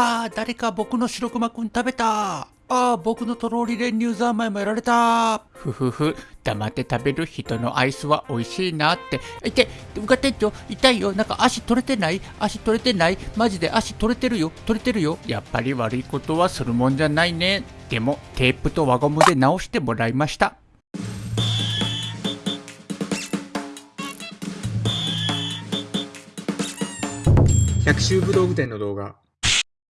ああ、誰か僕の白熊くん食べた。ああ、僕のとろり練乳三昧もやられた。ふふふ、黙って食べる人のアイスは美味しいなって。いて、うか店長、痛いよ。なんか足取れてない？足取れてない？マジで足取れてるよ。取れてるよ。やっぱり悪いことはするもんじゃないね。でも、テープと輪ゴムで直してもらいました。百秋武道具店の動画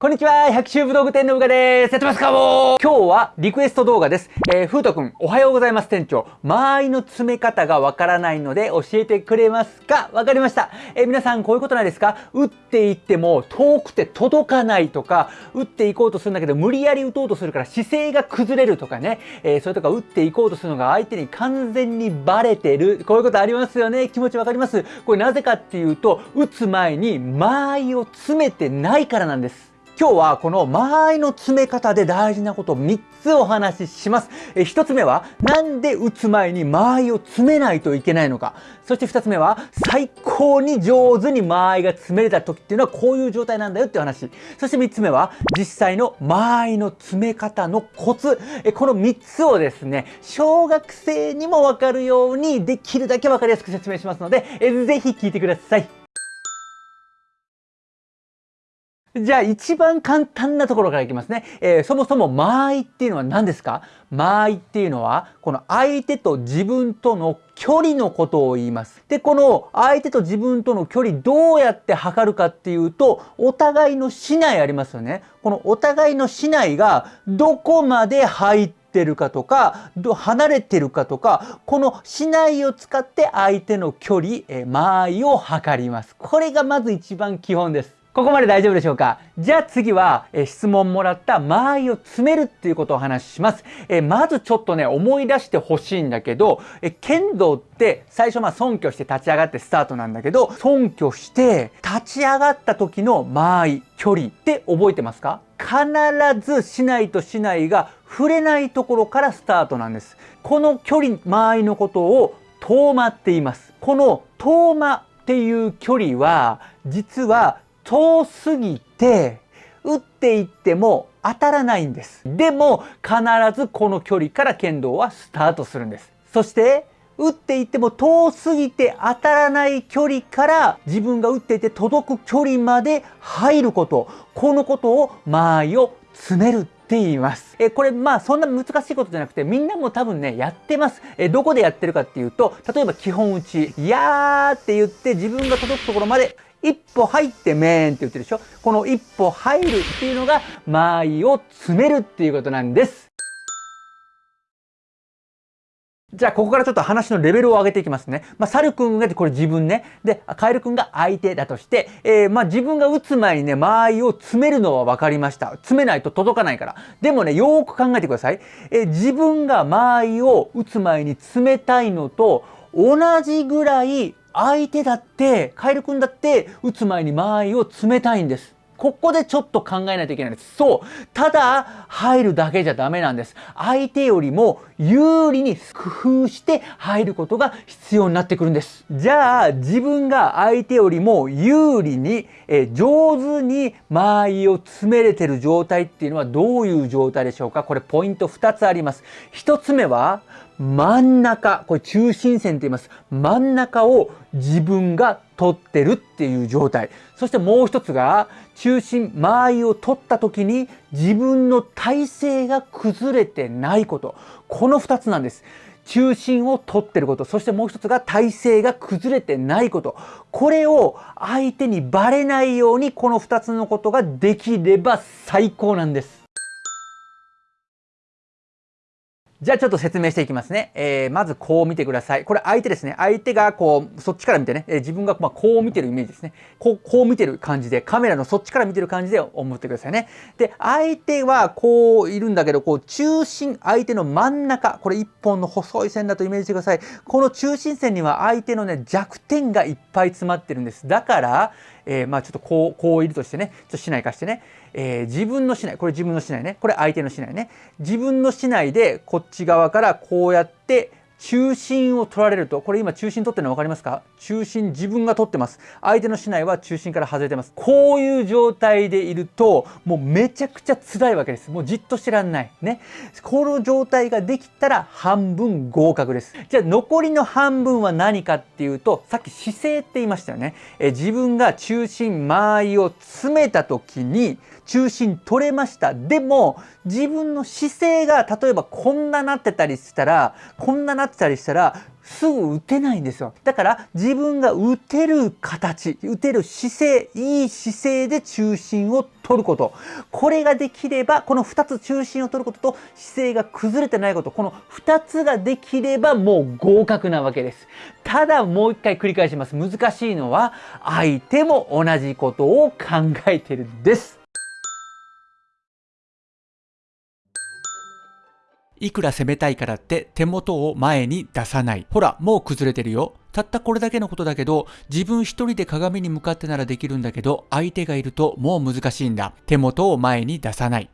こんにちは、百秋武道具店のうがです。やってますかもう今日はリクエスト動画です。えー、ふうとくん、おはようございます店長。間合いの詰め方がわからないので教えてくれますか？わかりました。えー、皆さんこういうことないですか？打っていっても遠くて届かないとか、打っていこうとするんだけど無理やり打とうとするから姿勢が崩れるとかね。えー、それとか打っていこうとするのが相手に完全にバレてる。こういうことありますよね。気持ちわかりますこれなぜかっていうと、打つ前に間合いを詰めてないからなんです。今日はこの間合いの詰め方で大事なことを3つお話しします。え1つ目は、なんで打つ前に間合いを詰めないといけないのか。そして2つ目は、最高に上手に間合いが詰めれた時っていうのはこういう状態なんだよっていう話。そして3つ目は、実際の間合いの詰め方のコツ。えこの3つをですね、小学生にもわかるようにできるだけわかりやすく説明しますので、えぜひ聞いてください。じゃあ一番簡単なところからいきますね。えー、そもそも間合いっていうのは何ですか？間合いっていうのはこの相手と自分との距離のことを言います。で、この相手と自分との距離どうやって測るかっていうとお互いの市内ありますよね。このお互いの市内がどこまで入ってるかとか、離れてるかとか、この市内を使って相手の距離、え間合いを測ります。これがまず一番基本です。ここまで大丈夫でしょうか？じゃあ次は、え質問もらった間合いを詰めるっていうことをお話しします。えまずちょっとね、思い出してほしいんだけど、え剣道って最初まあ尊虚して立ち上がってスタートなんだけど、尊虚して立ち上がった時の間合い、距離って覚えてますか？必ずしないとしないが触れないところからスタートなんです。この距離、間合いのことを遠間って言います。この遠間っていう距離は、実は遠すぎて、打っていっても当たらないんです。でも、必ずこの距離から剣道はスタートするんです。そして、打っていっても遠すぎて当たらない距離から自分が打っていて届く距離まで入ること。このことを間合いを詰めるって言います。えこれまあそんな難しいことじゃなくてみんなも多分ねやってます。えどこでやってるかっていうと例えば基本打ち「いやー」って言って自分が届くところまで一歩入ってめーんって言ってるでしょ？この一歩入るっていうのが間合いを詰めるっていうことなんです。じゃあ、ここからちょっと話のレベルを上げていきますね。まあ、サル君が、これ自分ね。で、カエル君が相手だとして、えー、まあ、自分が打つ前にね、間合いを詰めるのは分かりました。詰めないと届かないから。でもね、よーく考えてください。えー、自分が間合いを打つ前に詰めたいのと、同じぐらい相手だって、カエル君だって打つ前に間合いを詰めたいんです。ここでちょっと考えないといけないんです。そう。ただ、入るだけじゃダメなんです。相手よりも有利に工夫して入ることが必要になってくるんです。じゃあ、自分が相手よりも有利に、え上手に間合いを詰めれてる状態っていうのはどういう状態でしょうか？これポイント2つあります。1つ目は、真ん中、これ中心線と言います。真ん中を自分が取ってるっていう状態。そしてもう一つが、中心、間合いを取った時に自分の体勢が崩れてないこと。この二つなんです。中心を取ってること。そしてもう一つが体勢が崩れてないこと。これを相手にバレないようにこの二つのことができれば最高なんです。じゃあちょっと説明していきますね。えー、まずこう見てください。これ相手ですね。相手がこう、そっちから見てね、えー、自分がまこう見てるイメージですね。こう、こう見てる感じで、カメラのそっちから見てる感じで思ってくださいね。で、相手はこういるんだけど、こう中心、相手の真ん中、これ一本の細い線だとイメージしてください。この中心線には相手のね、弱点がいっぱい詰まってるんです。だから、えー、まあちょっとこう、こういるとしてね、ちょっと市内化してね、えー、自分の市内、これ自分の市内ね、これ相手の市内ね、自分の市内でこっち側からこうやって中心を取られるとこれ今中心取ってるの分かりますか？中心自分が取ってます。相手の竹刀は中心から外れてます。こういう状態でいるともうめちゃくちゃ辛いわけです。もうじっとしてらんない。ね。この状態ができたら半分合格です。じゃあ残りの半分は何かっていうとさっき姿勢って言いましたよね。え自分が中心間合いを詰めた時に中心取れました。でも自分の姿勢が例えばこんななってたりしたらこんななってたりしたらすぐ打てないんですよ。だから自分が打てる形打てる姿勢いい姿勢で中心を取ること。これができればこの2つ中心を取ることと姿勢が崩れてないこと。この2つができればもう合格なわけです。ただもう一回繰り返します。難しいのは相手も同じことを考えてるんです。いくら攻めたいからって手元を前に出さない。ほら、もう崩れてるよ。たったこれだけのことだけど、自分一人で鏡に向かってならできるんだけど、相手がいるともう難しいんだ。手元を前に出さない。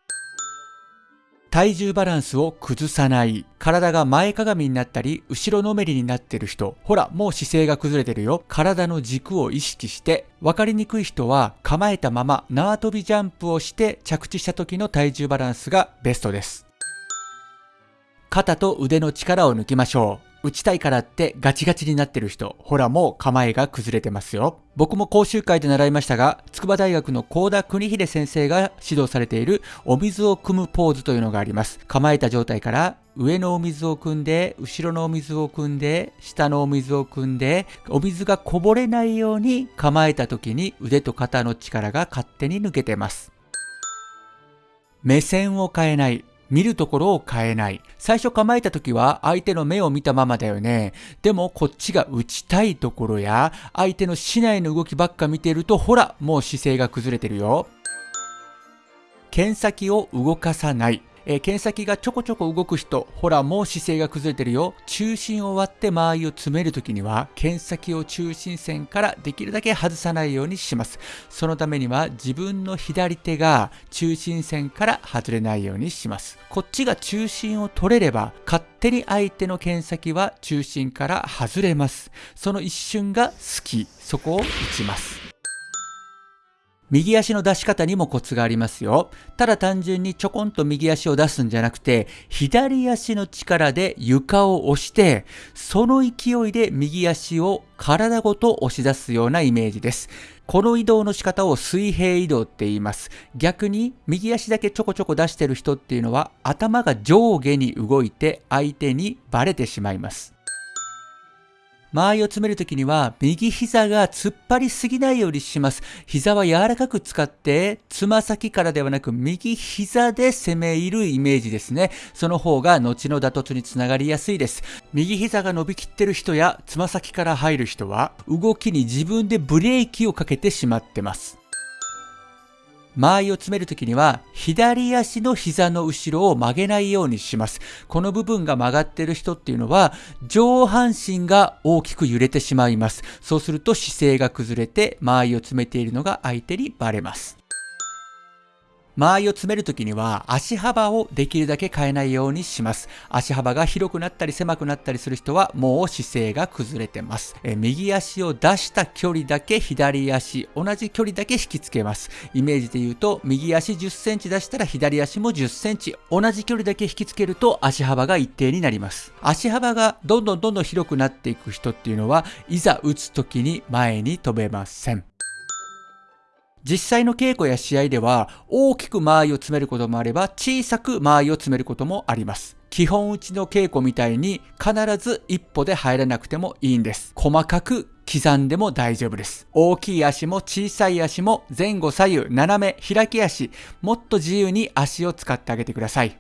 体重バランスを崩さない。体が前かがみになったり、後ろのめりになってる人。ほら、もう姿勢が崩れてるよ。体の軸を意識して、わかりにくい人は構えたまま縄跳びジャンプをして着地した時の体重バランスがベストです。肩と腕の力を抜きましょう。打ちたいからってガチガチになってる人、ほらもう構えが崩れてますよ。僕も講習会で習いましたが、筑波大学の高田邦秀先生が指導されているお水を汲むポーズというのがあります。構えた状態から上のお水を汲んで、後ろのお水を汲んで、下のお水を汲んで、お水がこぼれないように構えた時に腕と肩の力が勝手に抜けてます。目線を変えない。見るところを変えない。最初構えた時は相手の目を見たままだよね。でもこっちが打ちたいところや相手の市内の動きばっか見てるとほらもう姿勢が崩れてるよ。剣先を動かさない。えー、剣先がちょこちょこ動く人、ほらもう姿勢が崩れてるよ。中心を割って間合いを詰めるときには、剣先を中心線からできるだけ外さないようにします。そのためには自分の左手が中心線から外れないようにします。こっちが中心を取れれば、勝手に相手の剣先は中心から外れます。その一瞬が好き。そこを打ちます。右足の出し方にもコツがありますよ。ただ単純にちょこんと右足を出すんじゃなくて、左足の力で床を押して、その勢いで右足を体ごと押し出すようなイメージです。この移動の仕方を水平移動って言います。逆に右足だけちょこちょこ出してる人っていうのは頭が上下に動いて相手にバレてしまいます。間合いを詰めるときには、右膝が突っ張りすぎないようにします。膝は柔らかく使って、つま先からではなく、右膝で攻め入るイメージですね。その方が後の打突につながりやすいです。右膝が伸びきってる人や、つま先から入る人は、動きに自分でブレーキをかけてしまってます。間合いを詰めるときには、左足の膝の後ろを曲げないようにします。この部分が曲がってる人っていうのは、上半身が大きく揺れてしまいます。そうすると姿勢が崩れて、間合いを詰めているのが相手にバレます。間合いを詰めるときには足幅をできるだけ変えないようにします。足幅が広くなったり狭くなったりする人はもう姿勢が崩れてます。え右足を出した距離だけ左足、同じ距離だけ引きつけます。イメージで言うと右足10センチ出したら左足も10センチ、同じ距離だけ引きつけると足幅が一定になります。足幅がどんどんどんどん広くなっていく人っていうのはいざ打つ時に前に飛べません。実際の稽古や試合では大きく間合いを詰めることもあれば小さく間合いを詰めることもあります。基本打ちの稽古みたいに必ず一歩で入らなくてもいいんです。細かく刻んでも大丈夫です。大きい足も小さい足も前後左右斜め開き足もっと自由に足を使ってあげてください。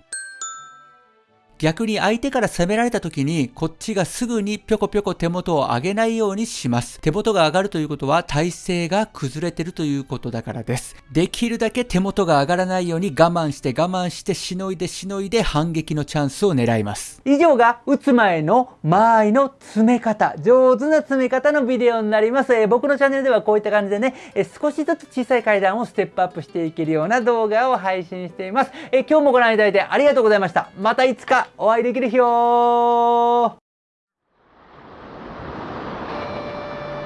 逆に相手から攻められた時にこっちがすぐにぴょこぴょこ手元を上げないようにします。手元が上がるということは体勢が崩れてるということだからです。できるだけ手元が上がらないように我慢して我慢してしのいでしのいで反撃のチャンスを狙います。以上が打つ前の間合いの詰め方、上手な詰め方のビデオになります。えー、僕のチャンネルではこういった感じでね、えー、少しずつ小さい階段をステップアップしていけるような動画を配信しています。えー、今日もご覧いただいてありがとうございました。またいつかお会いできる日を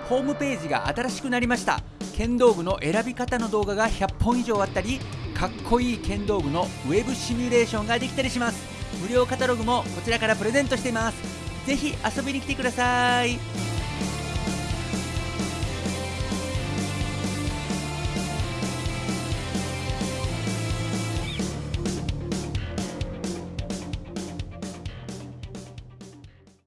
ホームページが新しくなりました。剣道具の選び方の動画が100本以上あったりかっこいい剣道具のウェブシミュレーションができたりします。無料カタログもこちらからプレゼントしています。ぜひ遊びに来てください。